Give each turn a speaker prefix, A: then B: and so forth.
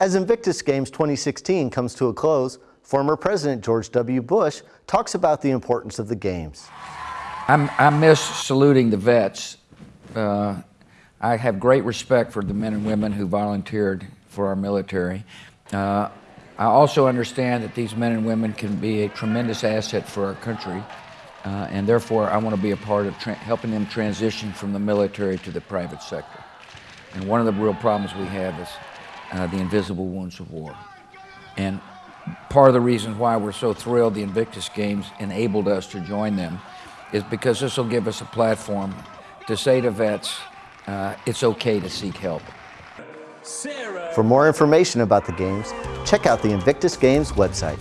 A: As Invictus Games 2016 comes to a close, former President George W. Bush talks about the importance of the Games.
B: I'm, i miss saluting the vets. Uh, I have great respect for the men and women who volunteered for our military. Uh, I also understand that these men and women can be a tremendous asset for our country, uh, and therefore I want to be a part of helping them transition from the military to the private sector. And one of the real problems we have is uh, the invisible wounds of war. And part of the reason why we're so thrilled the Invictus Games enabled us to join them is because this will give us a platform to say to vets, uh, it's okay to seek help.
A: For more information about the Games, check out the Invictus Games website.